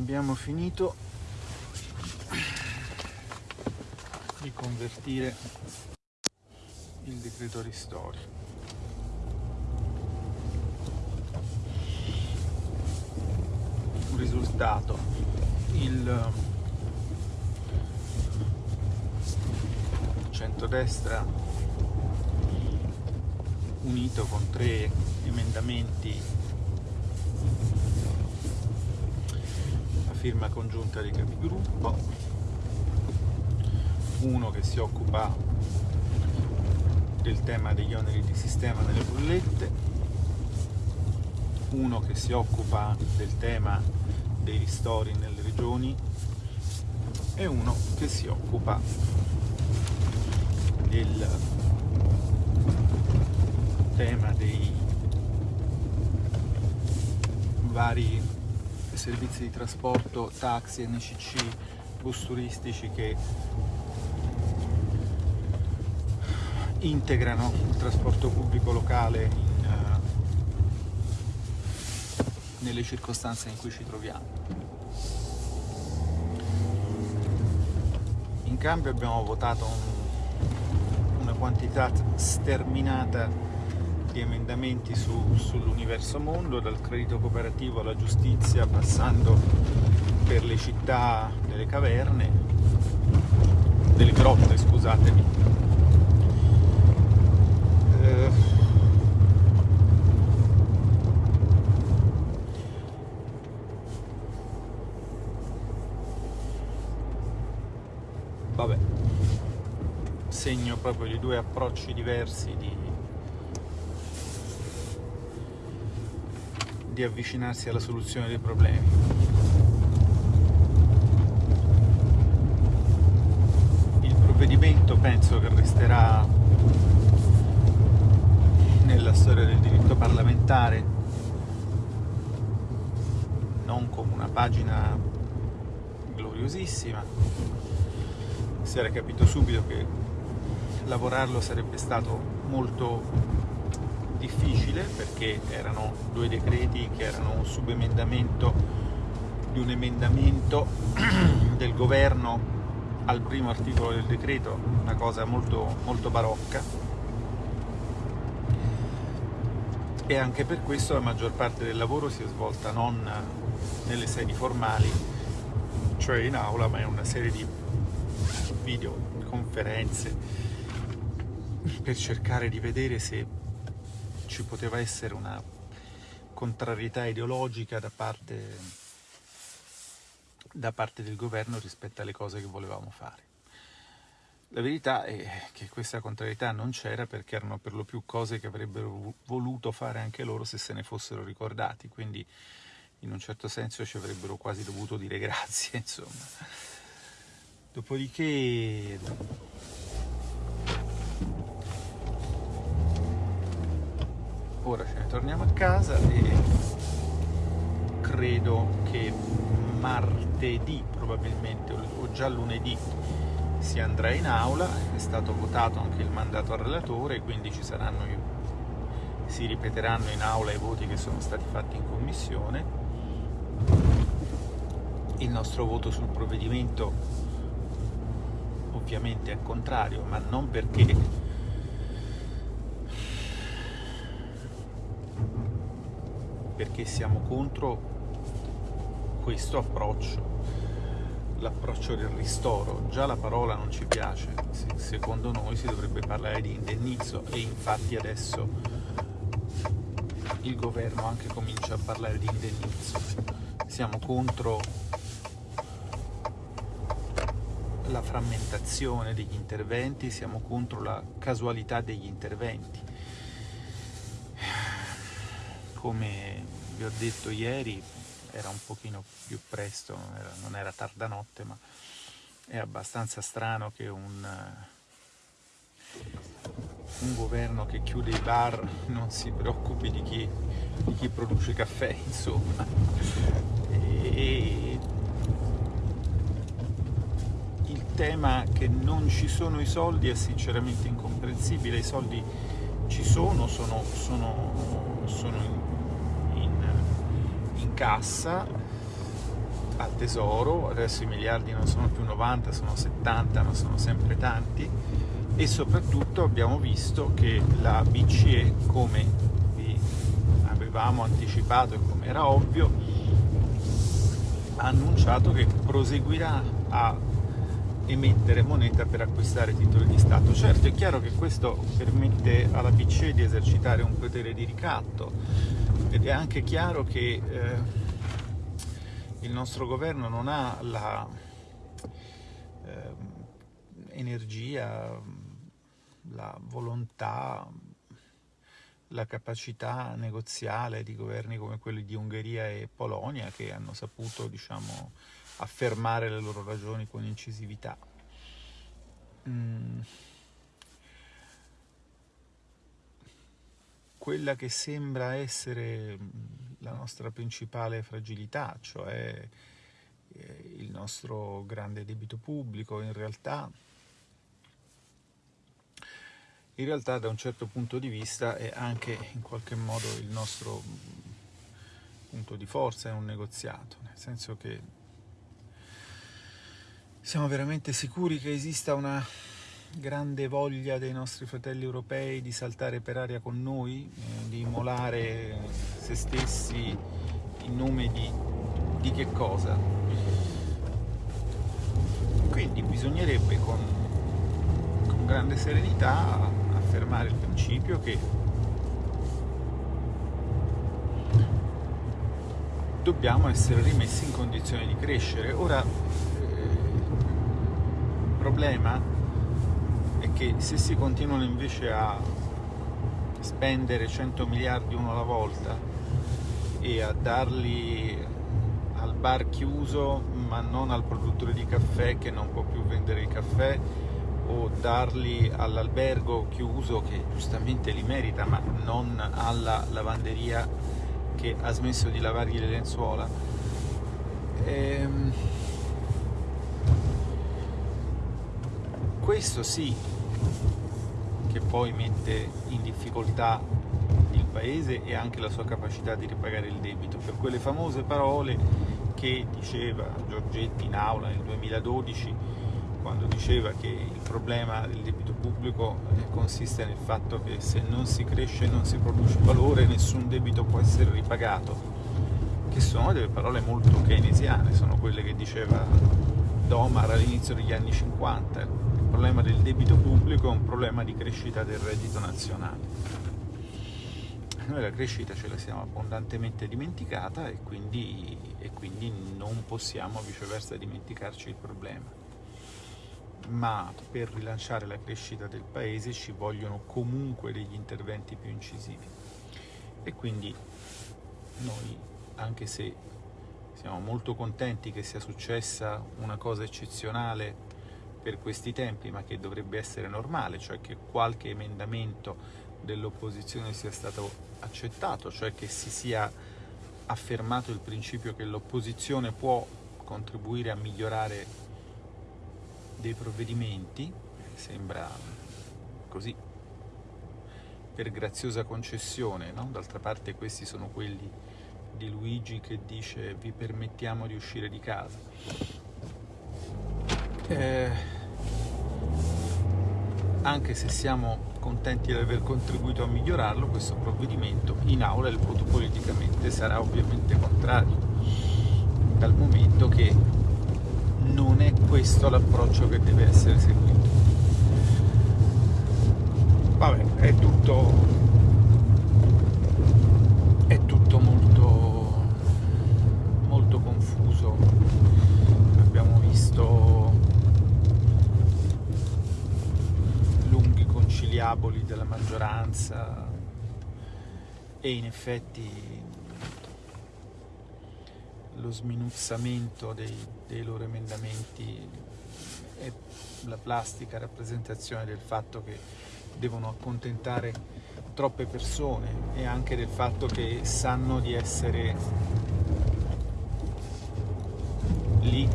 abbiamo finito di convertire il decreto ristori. Risultato il centrodestra unito con tre emendamenti firma congiunta dei capigruppo, uno che si occupa del tema degli oneri di sistema nelle bollette, uno che si occupa del tema dei ristori nelle regioni. E uno che si occupa del tema dei vari servizi di trasporto, taxi, NCC, bus turistici che integrano il trasporto pubblico locale in, uh, nelle circostanze in cui ci troviamo. In cambio abbiamo votato un, una quantità sterminata di emendamenti su, sull'universo mondo, dal credito cooperativo alla giustizia, passando per le città delle caverne, delle grotte, scusatemi. Eh, vabbè, segno proprio di due approcci diversi di di avvicinarsi alla soluzione dei problemi. Il provvedimento penso che resterà nella storia del diritto parlamentare non come una pagina gloriosissima, si era capito subito che lavorarlo sarebbe stato molto difficile perché erano due decreti che erano un subemendamento di un emendamento del governo al primo articolo del decreto, una cosa molto, molto barocca. E anche per questo la maggior parte del lavoro si è svolta non nelle sedi formali, cioè in aula, ma in una serie di videoconferenze per cercare di vedere se ci poteva essere una contrarietà ideologica da parte, da parte del governo rispetto alle cose che volevamo fare. La verità è che questa contrarietà non c'era perché erano per lo più cose che avrebbero voluto fare anche loro se se ne fossero ricordati, quindi in un certo senso ci avrebbero quasi dovuto dire grazie, insomma. Dopodiché ora ce ne torniamo a casa e credo che martedì probabilmente o già lunedì si andrà in aula, è stato votato anche il mandato al relatore, quindi ci saranno, si ripeteranno in aula i voti che sono stati fatti in commissione. Il nostro voto sul provvedimento ovviamente è contrario, ma non perché perché siamo contro questo approccio, l'approccio del ristoro. Già la parola non ci piace, secondo noi si dovrebbe parlare di indennizzo e infatti adesso il governo anche comincia a parlare di indennizzo. Siamo contro la frammentazione degli interventi, siamo contro la casualità degli interventi come vi ho detto ieri, era un pochino più presto, non era, non era tarda notte, ma è abbastanza strano che un, un, governo che chiude i bar non si preoccupi di chi, di chi produce caffè, insomma. E il tema che non ci sono i soldi è sinceramente incomprensibile, i soldi ci sono, sono, sono, sono in, in, in, cassa, al tesoro, adesso i miliardi non sono più 90, sono 70, ma sono sempre tanti, e soprattutto abbiamo visto che la BCE, come vi avevamo anticipato e come era ovvio, ha annunciato che proseguirà a emettere moneta per acquistare titoli di Stato. Certo è chiaro che questo permette alla BCE di esercitare un potere di ricatto ed è anche chiaro che eh, il nostro governo non ha la eh, energia, la volontà, la capacità negoziale di governi come quelli di Ungheria e Polonia che hanno saputo diciamo, affermare le loro ragioni con incisività. Mm. Quella che sembra essere la nostra principale fragilità, cioè eh, il nostro grande debito pubblico, in realtà, in realtà da un certo punto di vista è anche in qualche modo il nostro punto di forza in un negoziato, nel senso che siamo veramente sicuri che esista una grande voglia dei nostri fratelli europei di saltare per aria con noi, eh, di immolare se stessi in nome di, di che cosa? Quindi bisognerebbe con, con grande serenità affermare il principio che dobbiamo essere rimessi in condizioni di crescere. Ora, problema è che se si continuano invece a spendere 100 miliardi uno alla volta e a darli al bar chiuso ma non al produttore di caffè che non può più vendere il caffè o darli all'albergo chiuso che giustamente li merita ma non alla lavanderia che ha smesso di lavargli le lenzuola. Ehm questo sì che poi mette in difficoltà il paese e anche la sua capacità di ripagare il debito, per quelle famose parole che diceva Giorgetti in aula nel 2012 quando diceva che il problema del debito pubblico eh, consiste nel fatto che se non si cresce e non si produce valore nessun debito può essere ripagato, che sono delle parole molto keynesiane, sono quelle che diceva Domar all'inizio degli anni 50, problema del debito pubblico è un problema di crescita del reddito nazionale. Noi la crescita ce la siamo abbondantemente dimenticata e quindi, e quindi non possiamo viceversa dimenticarci il problema. Ma per rilanciare la crescita del paese ci vogliono comunque degli interventi più incisivi. E quindi noi, anche se siamo molto contenti che sia successa una cosa eccezionale per questi tempi, ma che dovrebbe essere normale, cioè che qualche emendamento dell'opposizione sia stato accettato, cioè che si sia affermato il principio che l'opposizione può contribuire a migliorare dei provvedimenti, sembra così per graziosa concessione, no? d'altra parte questi sono quelli di Luigi che dice vi permettiamo di uscire di casa eh, anche se siamo contenti di aver contribuito a migliorarlo, questo provvedimento in aula il voto politicamente sarà ovviamente contrario, dal momento che non è questo l'approccio che deve essere seguito. Vabbè, è tutto, è tutto molto, molto confuso. Abbiamo visto conciliaboli della maggioranza. E in effetti lo sminuzzamento dei, dei loro emendamenti è la plastica rappresentazione del fatto che devono accontentare troppe persone e anche del fatto che sanno di essere lì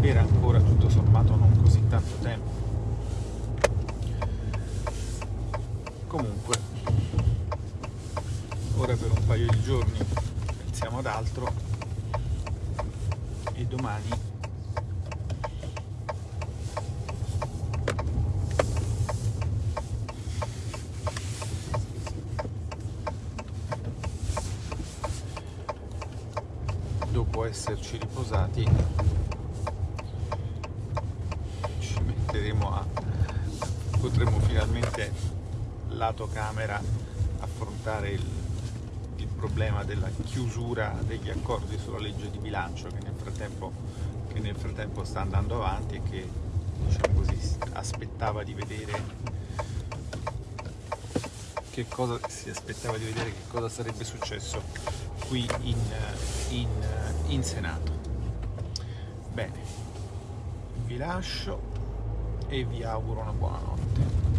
per ancora tutto sommato non così tanto tempo. ora per un paio di giorni pensiamo ad altro e domani dopo esserci riposati ci metteremo a potremo finalmente lato camera affrontare il, il problema della chiusura degli accordi sulla legge di bilancio che nel frattempo, che nel frattempo sta andando avanti e che diciamo così, aspettava di vedere che cosa si aspettava di vedere che cosa sarebbe successo qui in, in, in Senato. Bene, vi lascio e vi auguro una buona notte.